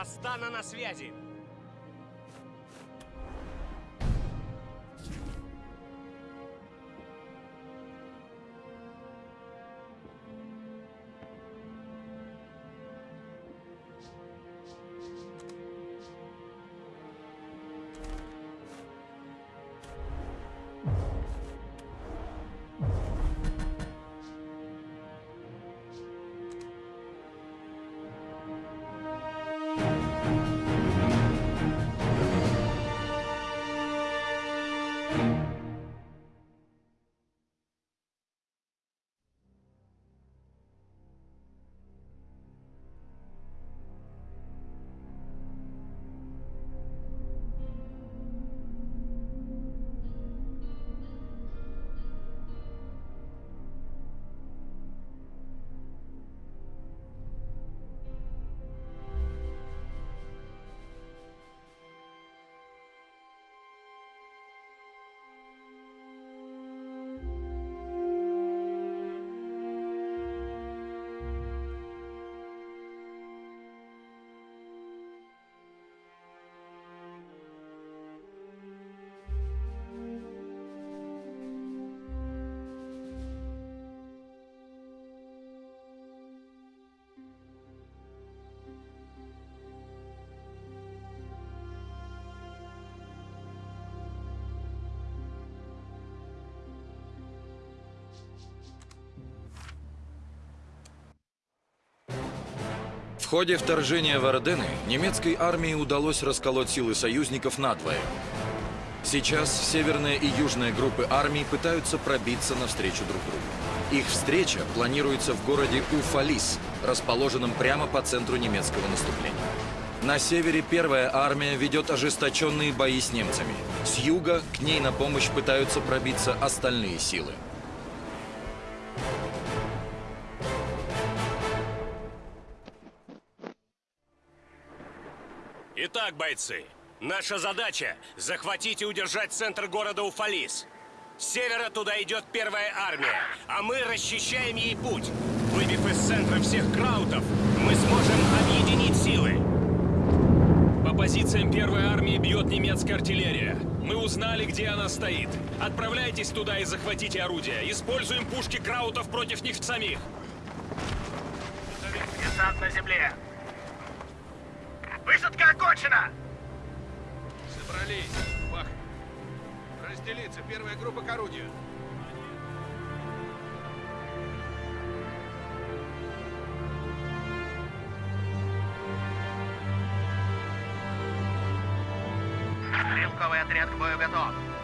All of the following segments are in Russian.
Вастана на связи! Ходе вторжения в Ордены немецкой армии удалось расколоть силы союзников надвое. Сейчас северная и южная группы армий пытаются пробиться навстречу друг другу. Их встреча планируется в городе Уфалис, расположенном прямо по центру немецкого наступления. На севере первая армия ведет ожесточенные бои с немцами. С юга к ней на помощь пытаются пробиться остальные силы. Бойцы, наша задача – захватить и удержать центр города Уфалис. С севера туда идет первая армия, а мы расчищаем ей путь. Выбив из центра всех краутов, мы сможем объединить силы. По позициям первой армии бьет немецкая артиллерия. Мы узнали, где она стоит. Отправляйтесь туда и захватите орудия. Используем пушки краутов против них самих. Десант на земле. Высадка окончена! Собрались. Бах. Разделиться. Первая группа к орудию. Стрелковый отряд к бою готов.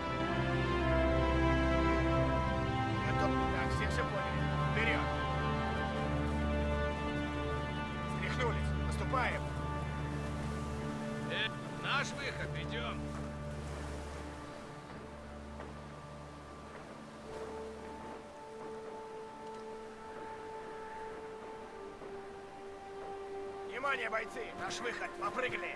Внимание, бойцы! Наш выход. Попрыгали.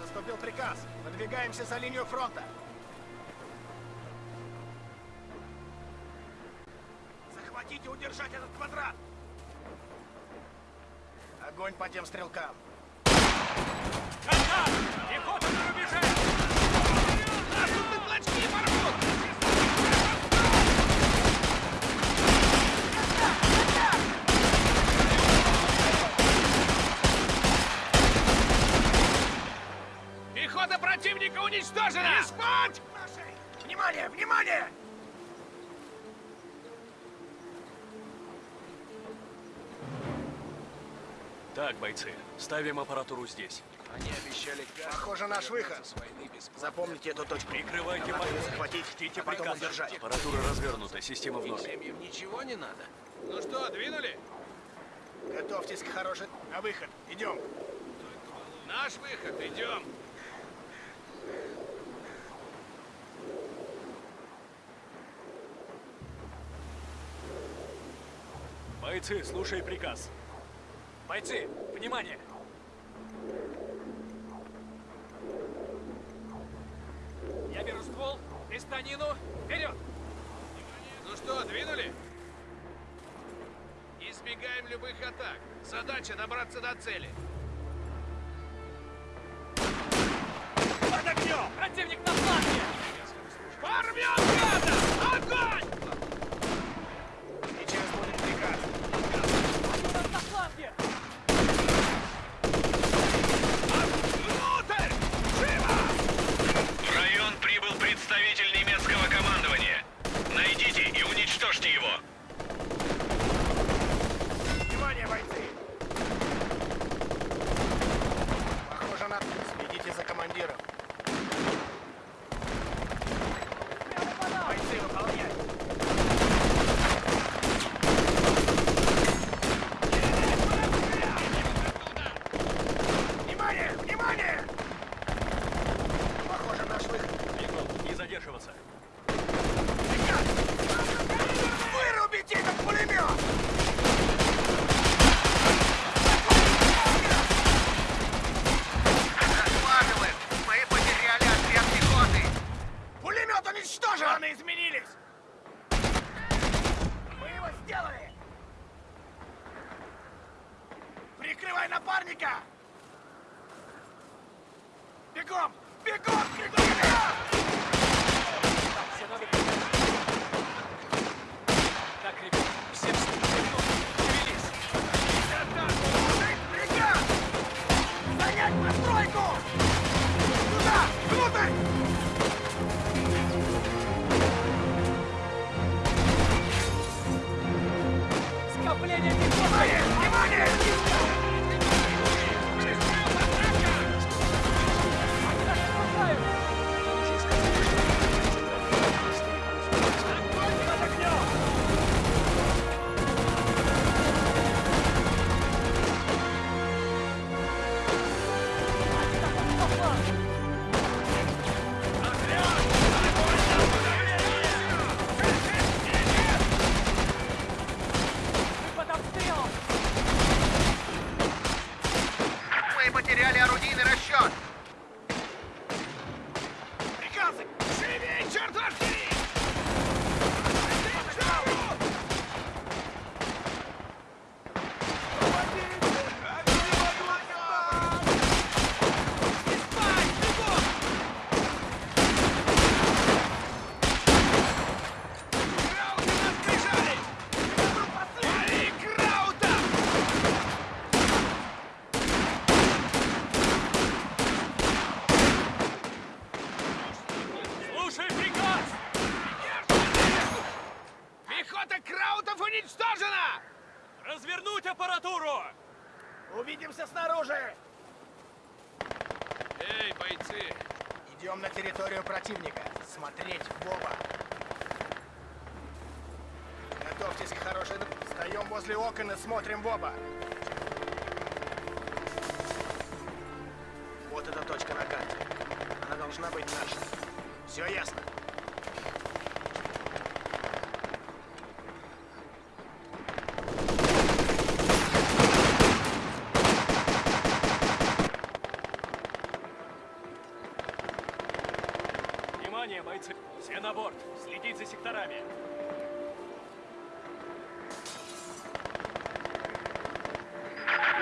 Наступил приказ. Выдвигаемся за линию фронта. Захватить и удержать этот квадрат. Огонь по тем стрелкам. Пехота на! Нас тут на клочки порвут! Пехота противника уничтожена! Не спать! Внимание, внимание! Так, бойцы, ставим аппаратуру здесь. Они обещали газ. Похоже, наш выход. Запомните эту точку. Прикрывайте Нам надо захватить, Ждите а потом удержать. Аппаратура развернута, система в норме. семьям ничего не надо. Ну что, двинули? Готовьтесь к хорошей... На выход. Идем. Наш выход. Идем. Бойцы, слушай приказ. Бойцы, внимание! Я беру ствол, И станину! Вперед! Ну что, двинули? Избегаем любых атак. Задача добраться до цели. Противник на фланге! Порвем гада! Огонь! Смотрим в оба. Вот эта точка на карте. Она должна быть наша. Все ясно?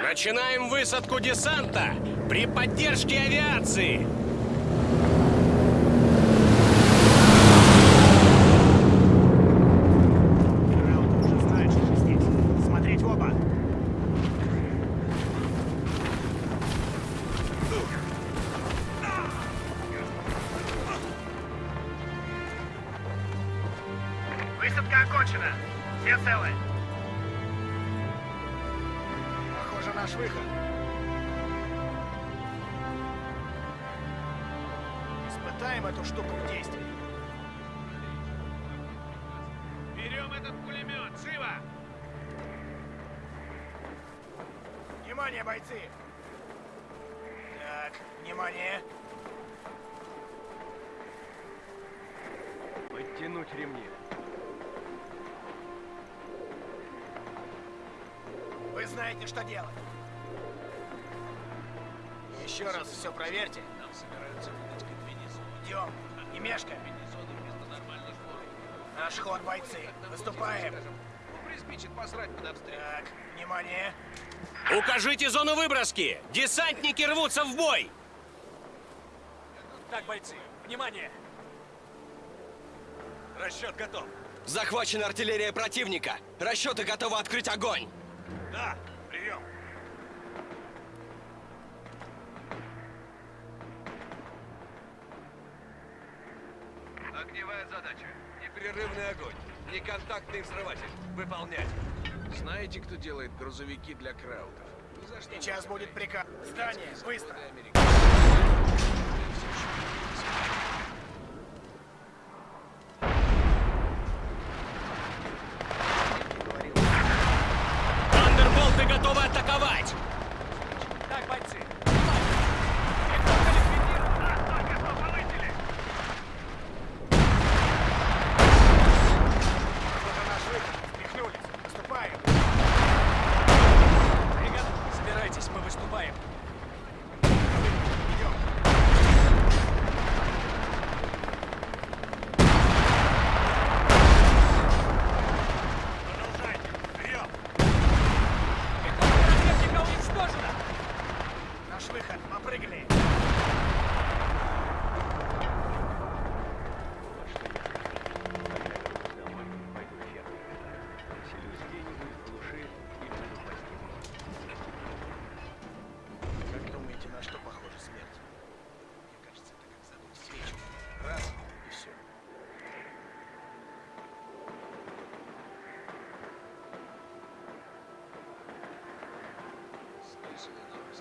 Начинаем высадку десанта при поддержке авиации. Высадка окончена. Все целы. Наш выход. Испытаем эту штуку в действии. Берем этот пулемет! Живо! Внимание, бойцы! Так, внимание! Подтянуть ремни. Вы знаете, что делать. Еще раз все проверьте. Нам собираются выдать комбинезон. Идем. Не. Комбинезоны Наш ход, бойцы. Выступаем. Приспичит посрать под обстрел. Так, внимание. Укажите зону выброски! Десантники рвутся в бой! Так, бойцы, внимание! Расчет готов. Захвачена артиллерия противника. Расчеты готовы открыть огонь. Да, Огневая задача. Непрерывный огонь. Неконтактный взрыватель. Выполнять. Знаете, кто делает грузовики для краутов? Ни за что не Сейчас будет приказ. Здание, быстро.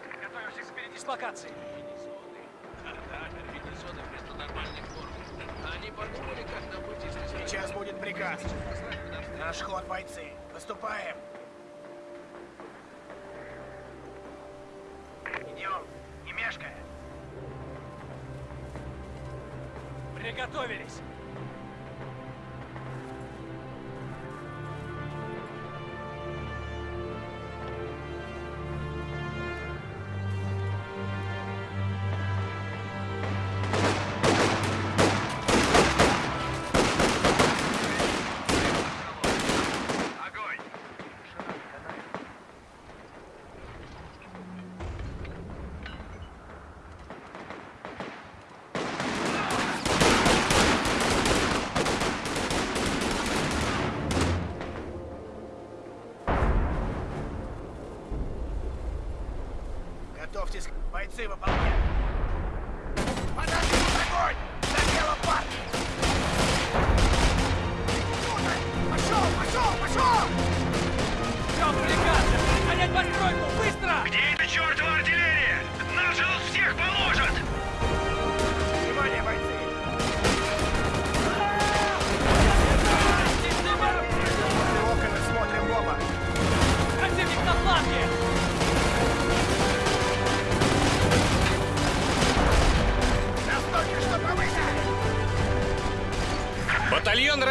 Готовимся к передислокации. Комбинезоны вместо нормальных форм. Они подумали, как нам если Сейчас будет приказ. Наш ход, бойцы. Выступаем.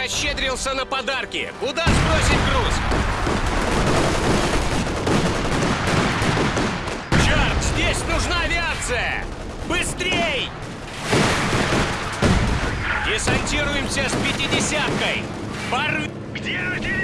Расщедрился на подарки. Куда сбросить груз? Черт, здесь нужна авиация! Быстрей! Десантируемся с пятидесяткой! Порви... Где артиллерия?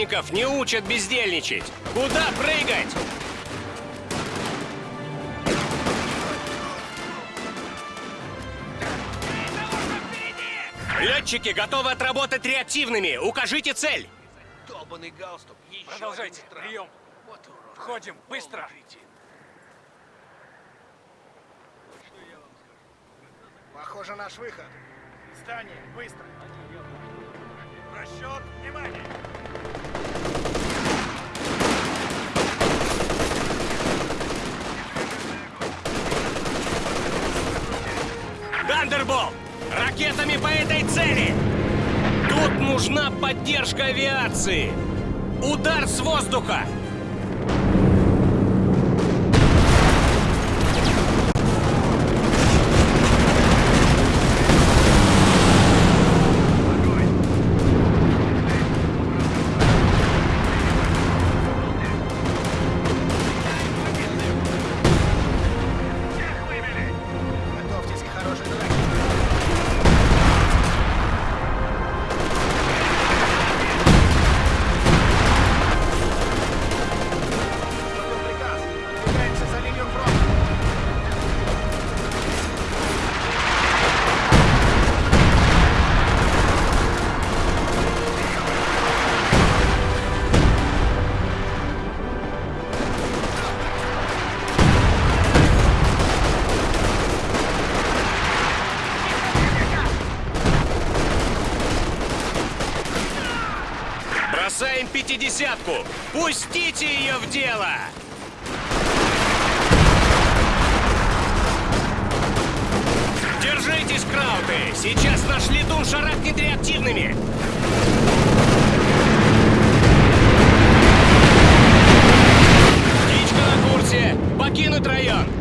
Десантников не учат бездельничать. Куда прыгать? Летчики готовы отработать реактивными. Укажите цель. Долбанный галстук. Еще Продолжайте. Прием. Входим. Быстро. Похоже, наш выход. Здание. Быстро. Расчет. Внимание. Тандерболт! Ракетами по этой цели! Тут нужна поддержка авиации! Удар с воздуха! Пятидесятку! Пустите ее в дело! Держитесь, крауты! Сейчас наш летун шарахнет реактивными! Птичка на курсе! Покинуть район!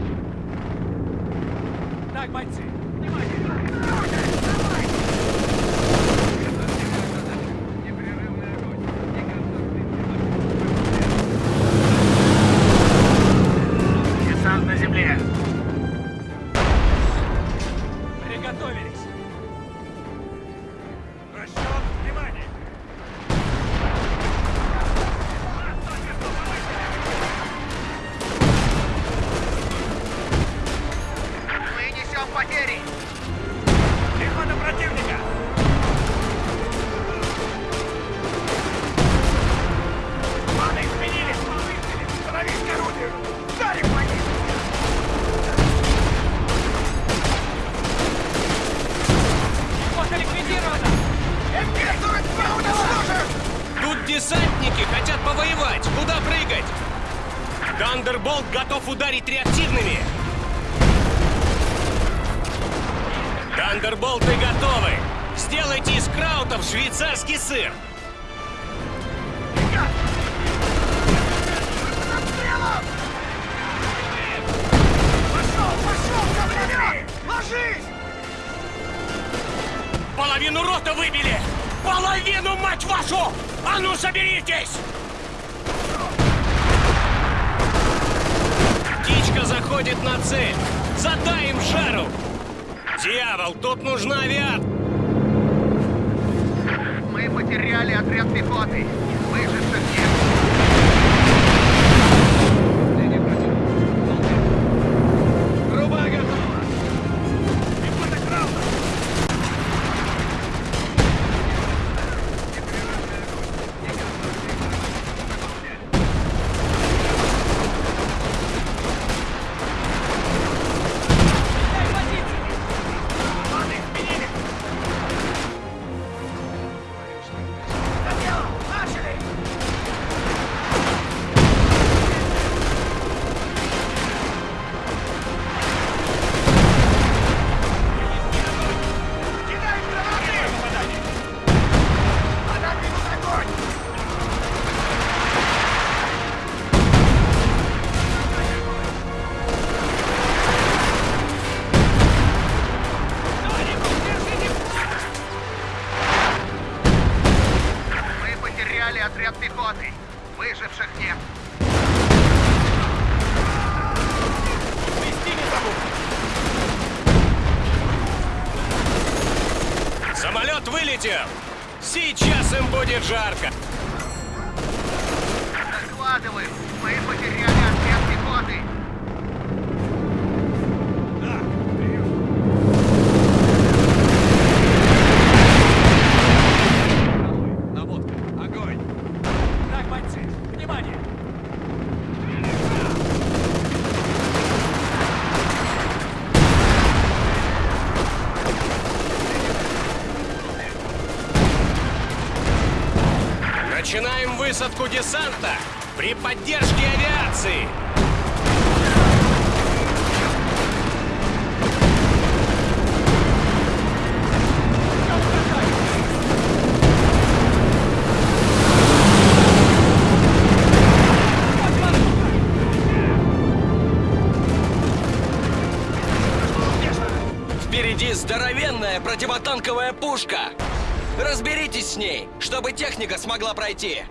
Смогла пройти!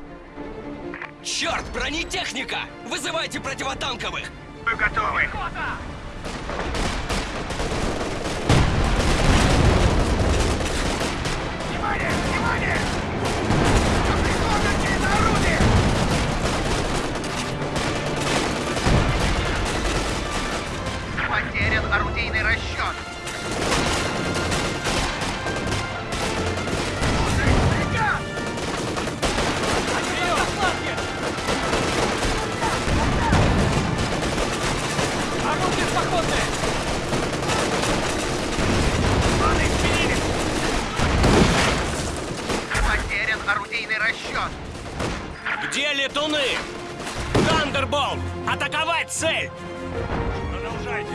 Тандерболт! Атаковать цель! Продолжайте.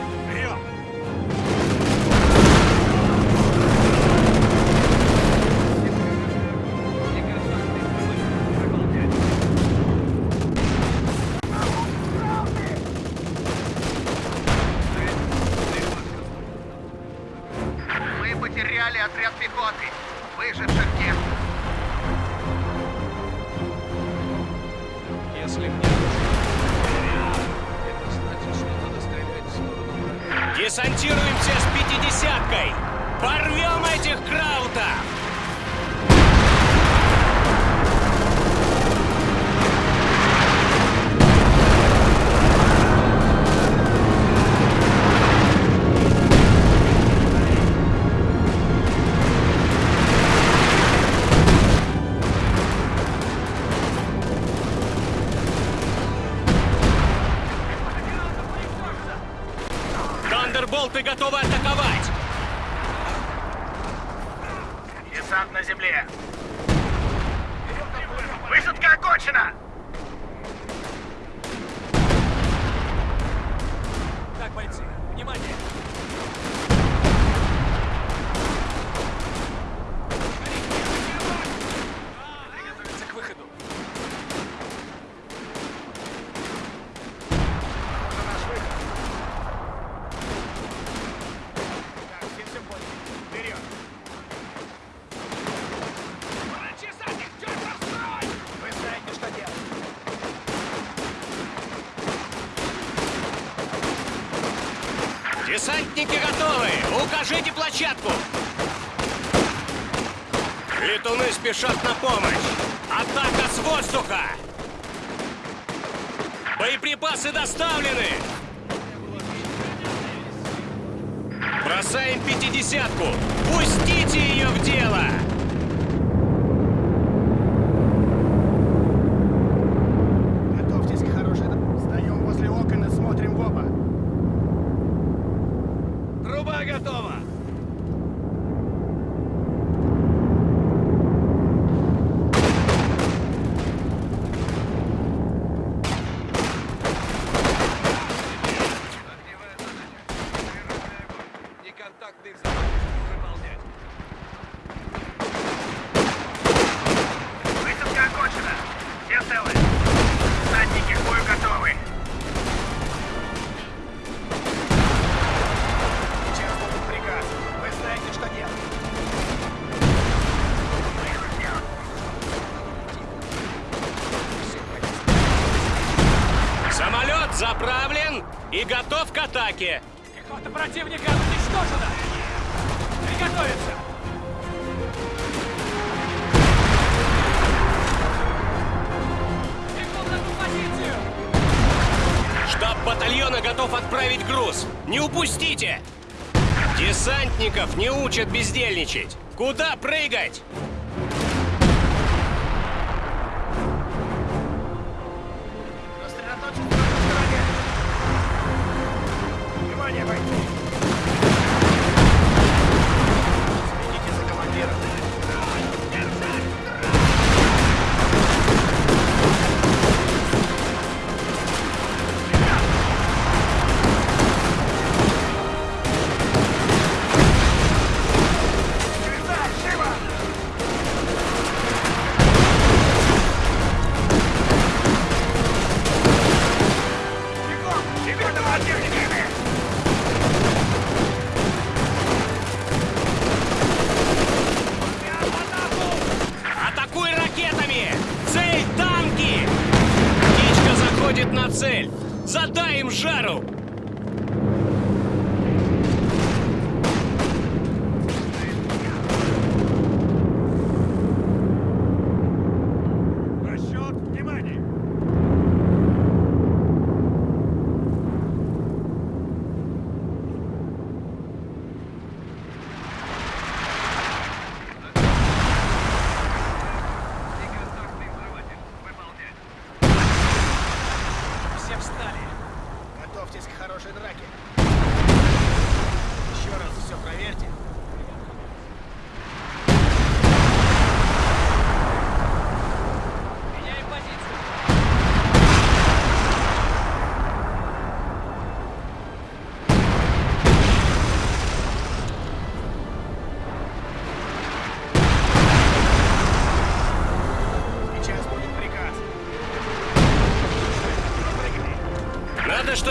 атаки! Пехота противника уничтожена! Приготовиться! Бегу позицию! Штаб батальона готов отправить груз! Не упустите! Десантников не учат бездельничать! Куда прыгать?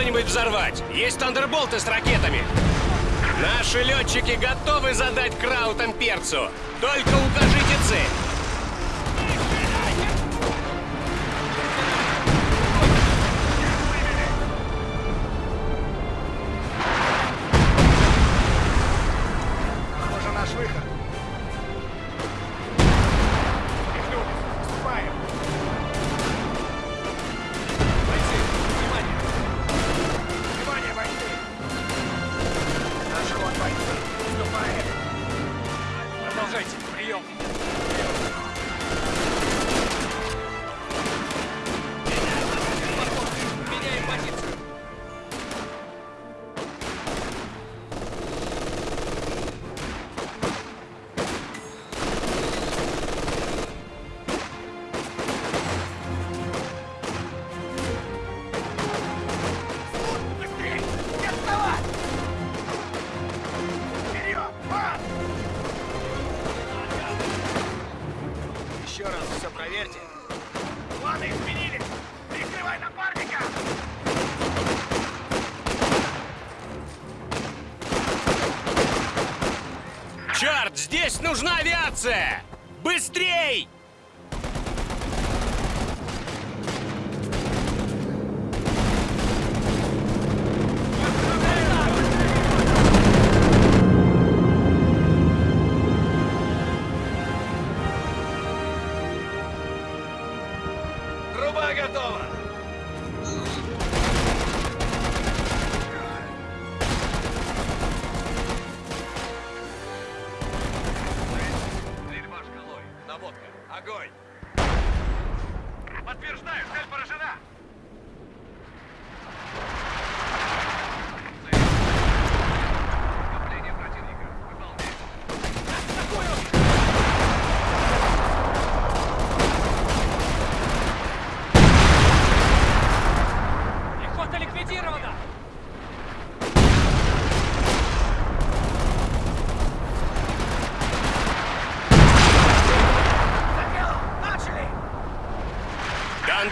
что-нибудь взорвать. Есть тандерболты с ракетами. Наши летчики готовы задать краутам перцу. Только укажите цель. це.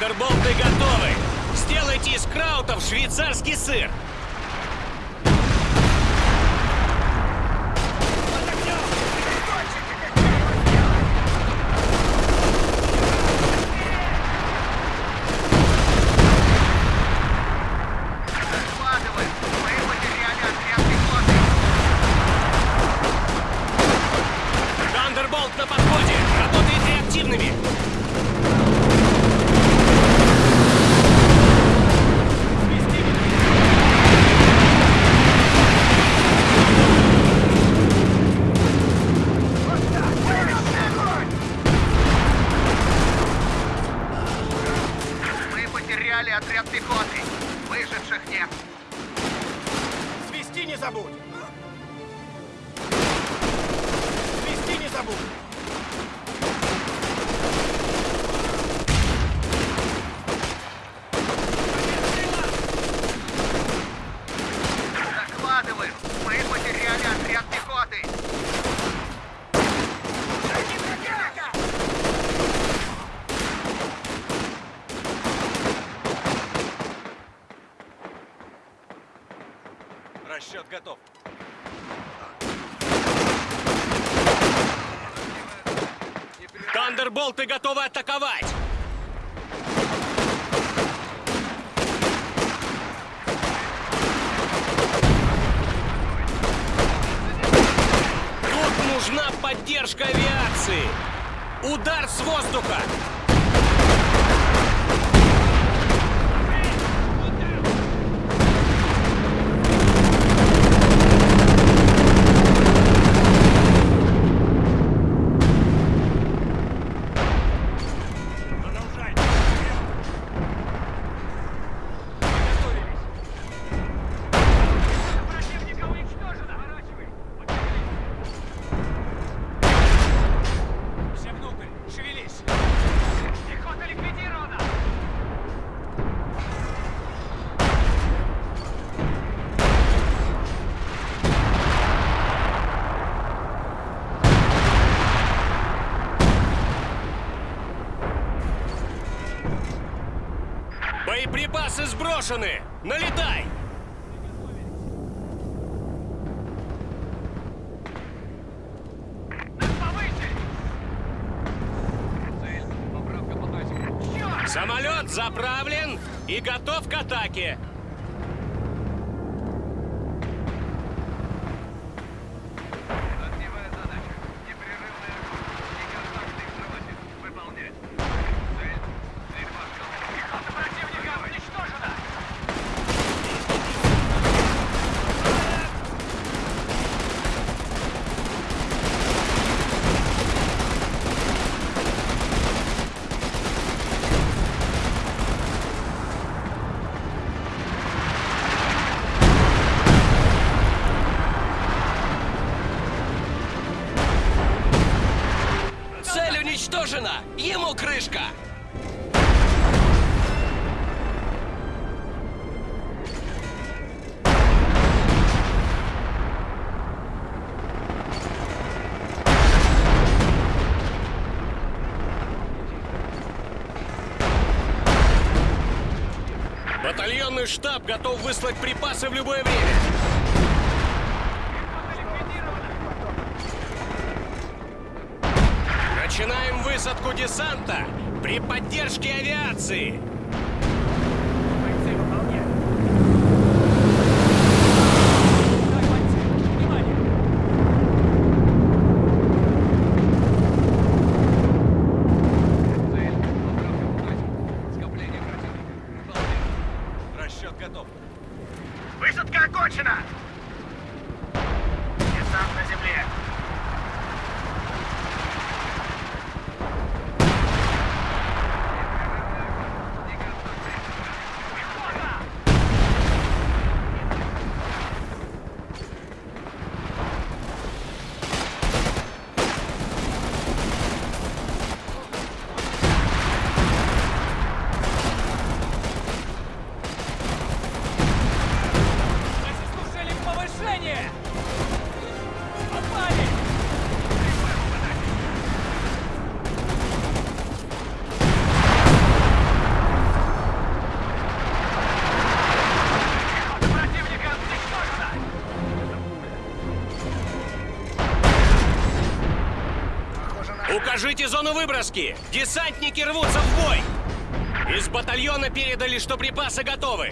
Вандерболты готовы! Сделайте из краутов швейцарский сыр! Запасы сброшены! Налетай! Самолет заправлен и готов к атаке. готов выслать припасы в любое время. Начинаем высадку десанта при поддержке авиации. Покажите зону выброски! Десантники рвутся в бой! Из батальона передали, что припасы готовы!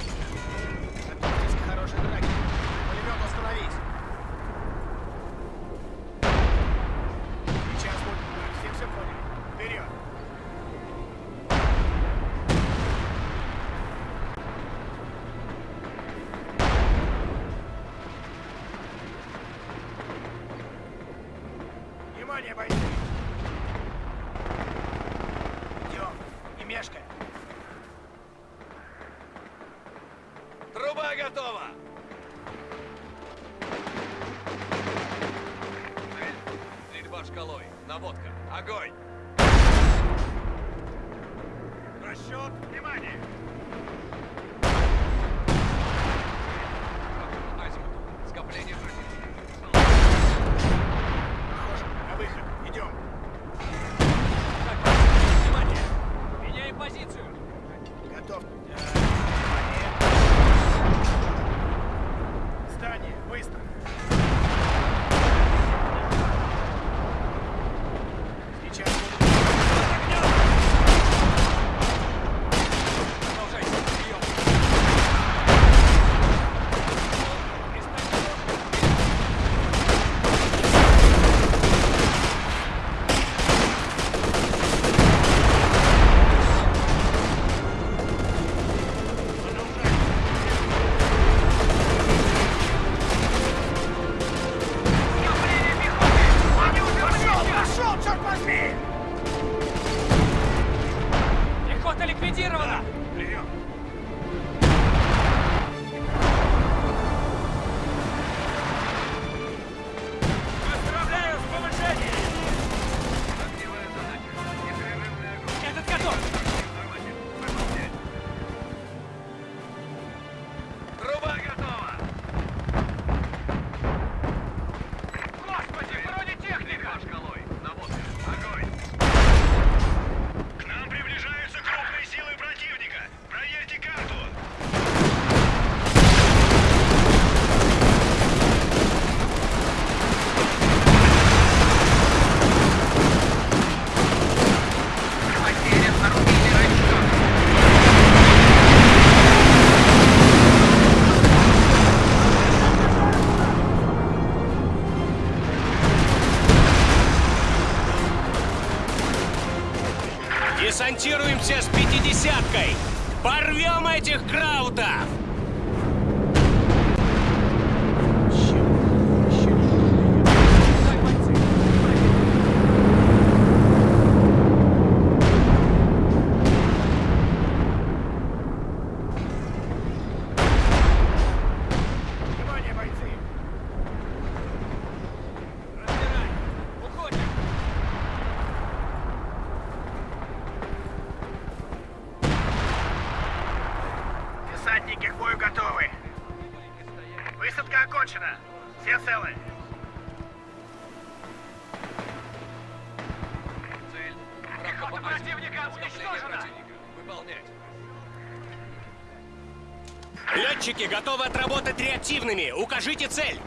главными укажите цель!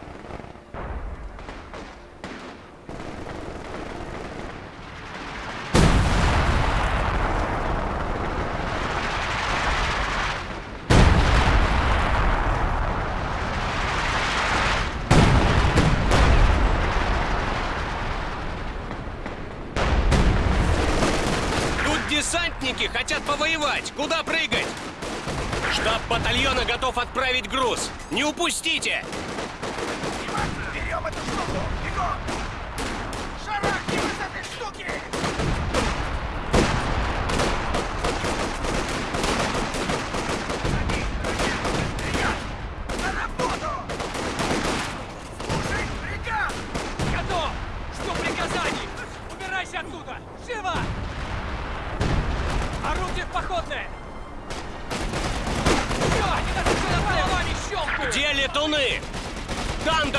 доставить груз. Не упустите!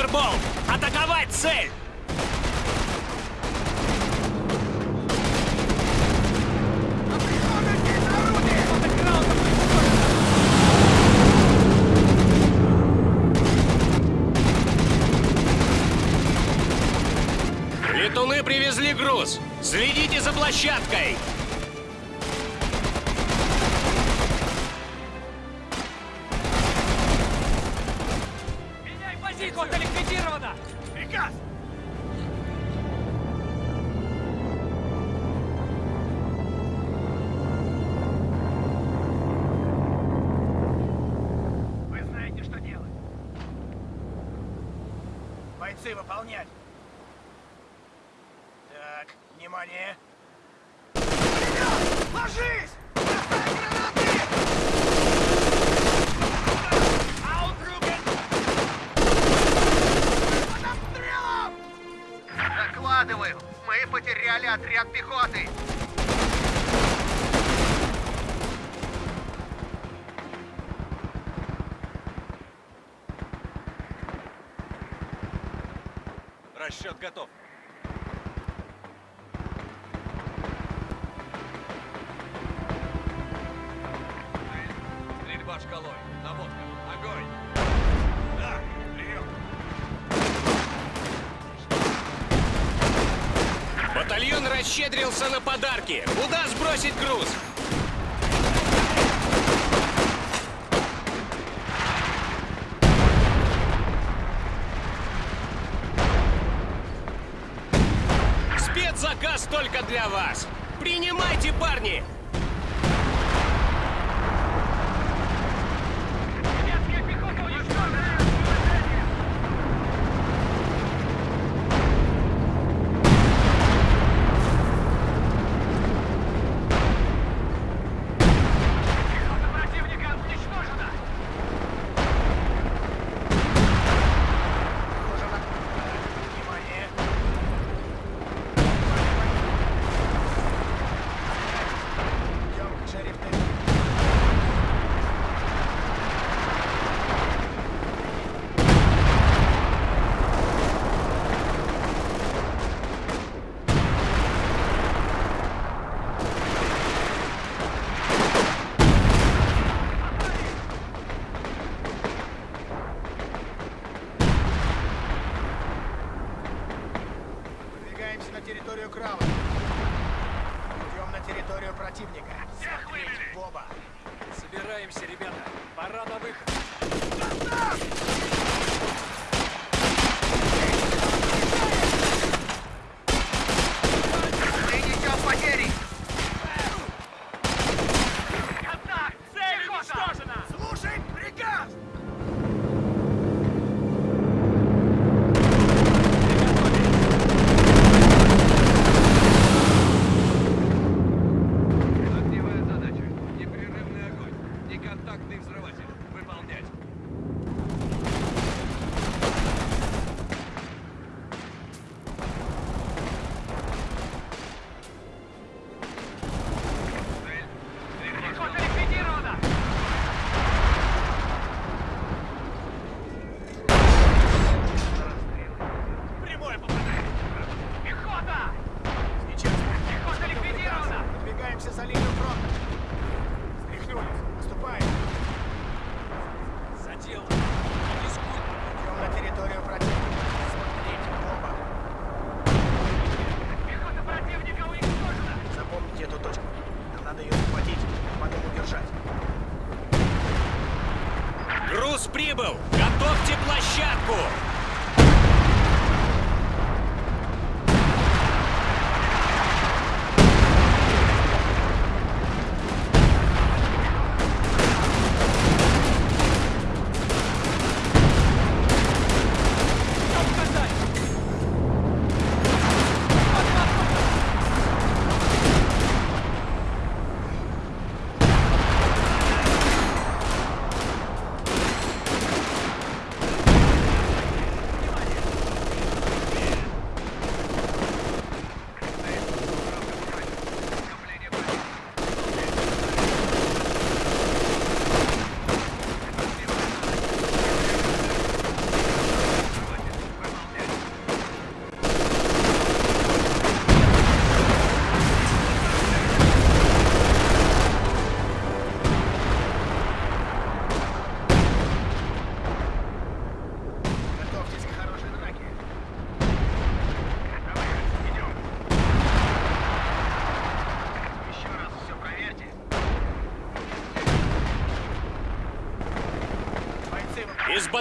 Тандерболт! Атаковать цель! Летуны привезли груз. Следите за площадкой. Расчет готов.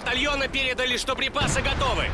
Батальона передали, что припасы готовы.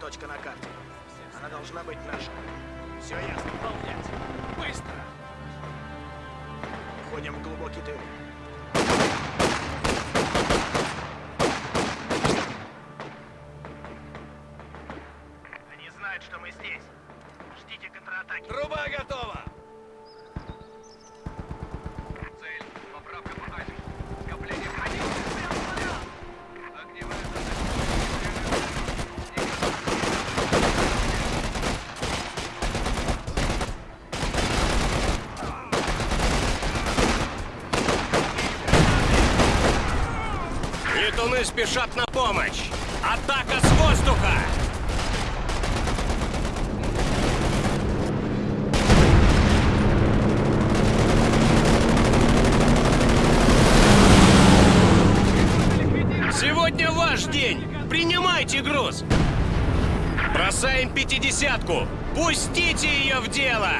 Точка на карте. Она должна быть наша. Все ясно. Выполнять. Быстро! Входим в глубокий тыл. Они знают, что мы здесь. Ждите контратаки. Труба спешат на помощь! Атака с воздуха! Сегодня ваш день! Принимайте груз! Бросаем пятидесятку! Пустите ее в дело!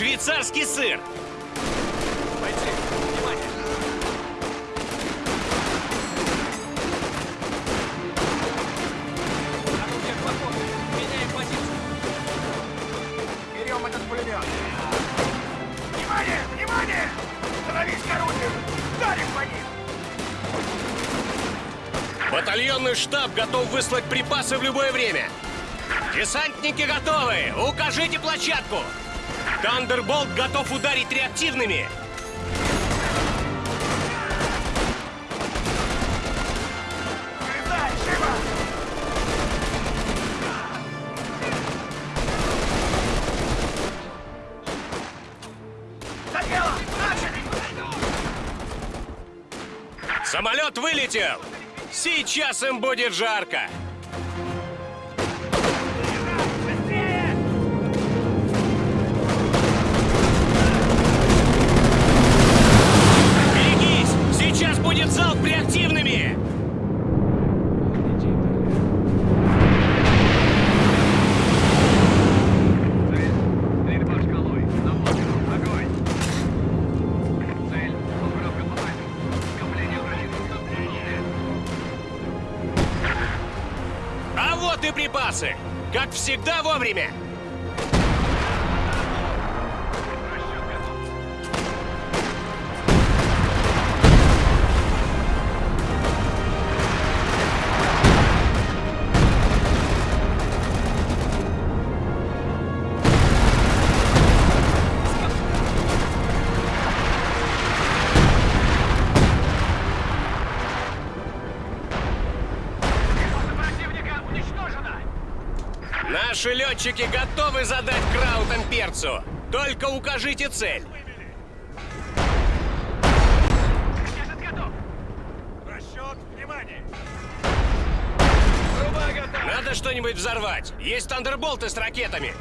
Швейцарский сыр! Бойцы, внимание! Меняем позицию. Берем этот пулемет. Внимание! Внимание! Становись к орудию! Ударим по ним! Батальонный штаб готов выслать припасы в любое время. Десантники готовы! Укажите площадку! Тандерболт готов ударить реактивными! Самолет вылетел! Сейчас им будет жарко! Всегда вовремя! Летчики готовы задать краутам перцу. Только укажите цель. Надо что-нибудь взорвать. Есть тандерболты с ракетами.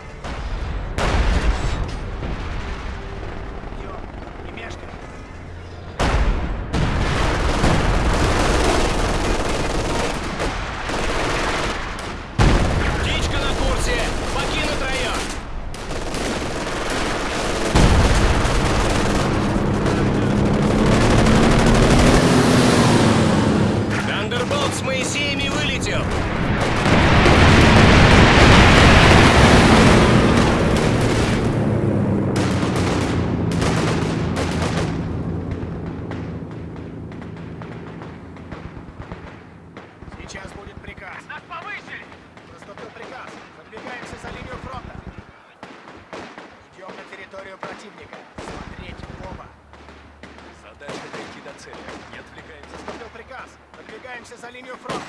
Продвигаемся за линию фронта.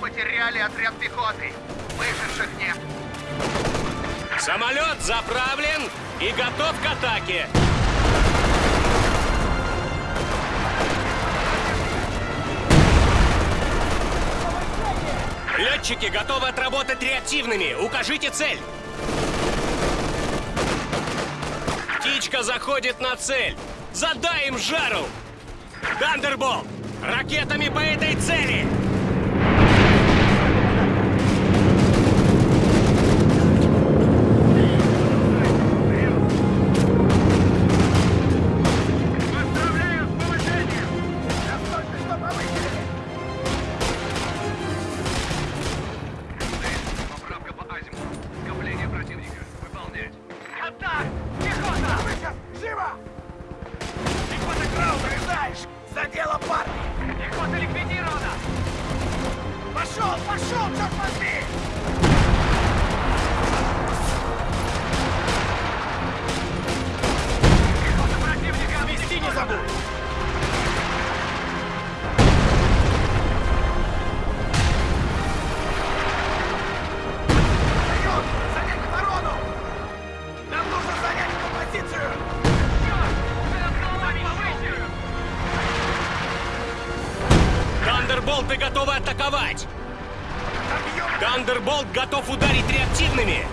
потеряли отряд пехоты. Выживших нет. Самолет заправлен и готов к атаке. Летчики готовы отработать реактивными. Укажите цель. Птичка заходит на цель. Задай им жару. Гандербол, ракетами по этой цели. готов ударить реактивными!